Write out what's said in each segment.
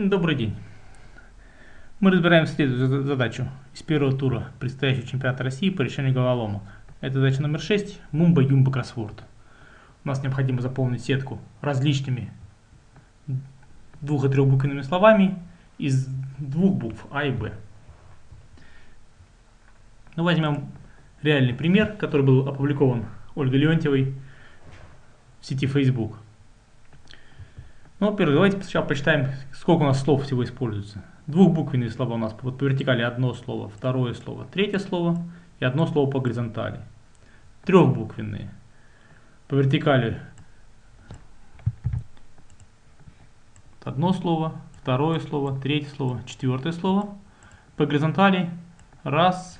Добрый день. Мы разбираем следующую задачу из первого тура предстоящего чемпионата России по решению головоломок. Это задача номер 6, Мумба Юмба Кроссворд. У нас необходимо заполнить сетку различными двух- и трехбуквенными словами из двух букв А и Б. Ну, возьмем реальный пример, который был опубликован Ольгой Леонтьевой в сети Facebook. Ну, во-первых, давайте сначала посчитаем, сколько у нас слов всего используется. Двухбуквенные слова у нас вот по вертикали одно слово, второе слово, третье слово и одно слово по горизонтали. Трехбуквенные. По вертикали одно слово, второе слово, третье слово, четвертое слово. По горизонтали раз,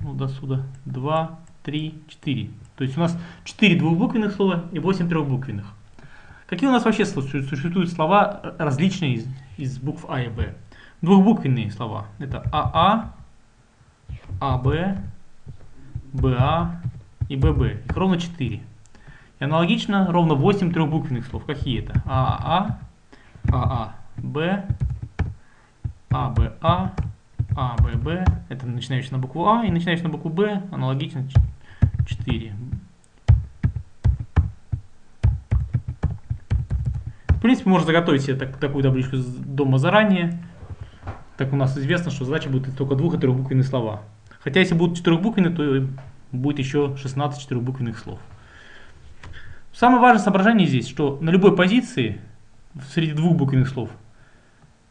ну до сюда, два, три, четыре. То есть у нас четыре двухбуквенных слова и восемь трехбуквенных. Какие у нас вообще существуют слова различные из, из букв А и Б? Двухбуквенные слова. Это АА, АБ, БА и ББ. Их ровно 4. И аналогично ровно 8 трехбуквенных слов. Какие это? АА, ААБ, АБА, АББ. Это начинающий на букву А и начинающий на букву Б. Аналогично 4. Принципе, можно заготовить себе так, такую табличку дома заранее. Так у нас известно, что задача будет только двух- и трехбуквенные слова. Хотя если будут четырехбуквенные, то будет еще 16 четырехбуквенных слов. Самое важное соображение здесь, что на любой позиции среди двух буквенных слов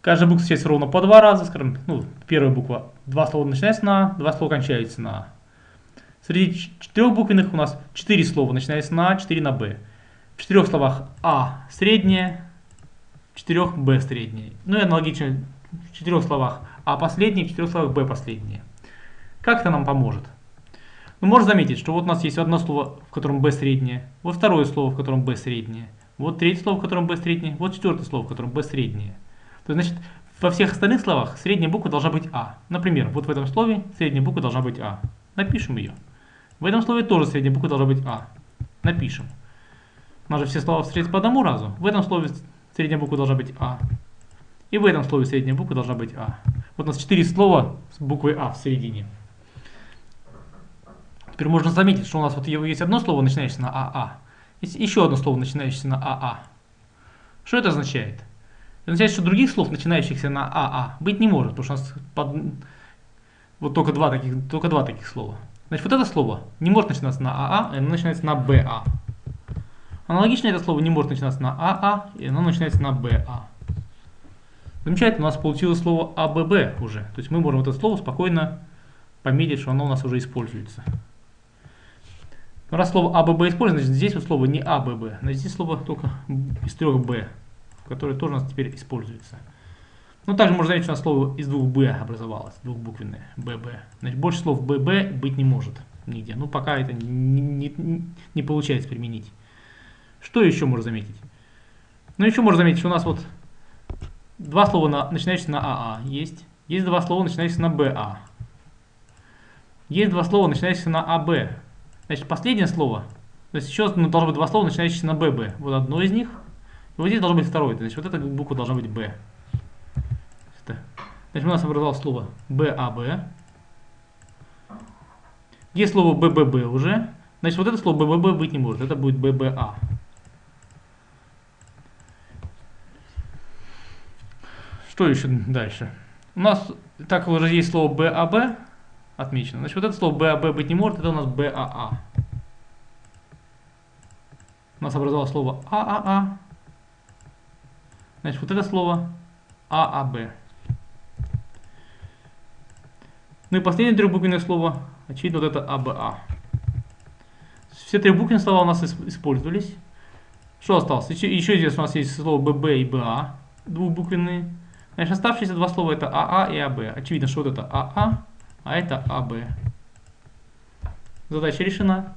каждая буква встречается ровно по два раза, скажем, ну, первая буква, два слова начинается на А, два слова кончаются на А. Среди четырех буквенных у нас четыре слова начинаются на А, четыре на Б. В четырех словах А среднее, в четырех Б среднее. Ну и аналогично в четырех словах А последнее, в четырех словах Б последнее. Как это нам поможет? Ну, можно заметить, что вот у нас есть одно слово, в котором Б среднее, вот второе слово, в котором Б среднее, вот третье слово, в котором Б среднее, вот четвертое слово, в котором Б среднее. То есть, значит, во всех остальных словах средняя буква должна быть А. Например, вот в этом слове средняя буква должна быть А. Напишем ее. В этом слове тоже средняя буква должна быть А. Напишем. У нас же все слова встретятся по одному разу. В этом слове средняя буква должна быть А. И в этом слове средняя буква должна быть А. Вот у нас четыре слова с буквой А в середине. Теперь можно заметить, что у нас вот есть одно слово, начинающееся на АА. Есть еще одно слово, начинающееся на АА. Что это означает? Это означает, что других слов, начинающихся на АА, быть не может, потому что у нас под... вот только два, таких, только два таких слова. Значит, вот это слово не может начинаться на АА, оно начинается на БА. Аналогично это слово не может начинаться на АА, и оно начинается на БА. Замечательно, у нас получилось слово АББ уже. То есть мы можем это слово спокойно пометить, что оно у нас уже используется. Но раз слово АББ используется, значит здесь вот слово не АББ, значит здесь слово только из трех Б, которое тоже у нас теперь используется. Ну, также можно заметить, что у нас слово из двух Б образовалось, двухбуквенное, ББ. Значит, больше слов ББ быть не может нигде. Ну, пока это не, не, не получается применить. Что еще можно заметить? Ну, еще можно заметить, что у нас вот два слова, на, начинающиеся на АА есть. Есть два слова, начинающиеся на БА. Есть два слова, начинающиеся на АБ. Значит, последнее слово, то есть еще ну, должно быть два слова, начинающиеся на ББ. Вот одно из них, и вот здесь должно быть второе. Значит, вот эта буква должна быть Б. Значит, у нас образовалось слово БАБ. Есть слово БББ уже. Значит, вот это слово БББ быть не может. Это будет ББА. Что еще дальше? У нас, так уже есть слово БАБ отмечено. Значит, вот это слово БАБ быть не может. Это у нас БАА. У нас образовалось слово ААА. Значит, вот это слово ААБ. Ну и последнее трехбуквенное слово, очевидно, вот это АБА. Все трехбуквенные слова у нас использовались. Что осталось? Еще, еще здесь у нас есть слово ББ и БА, двухбуквенные. Значит, оставшиеся два слова это АА и АБ. Очевидно, что вот это АА, а это АБ. Задача решена.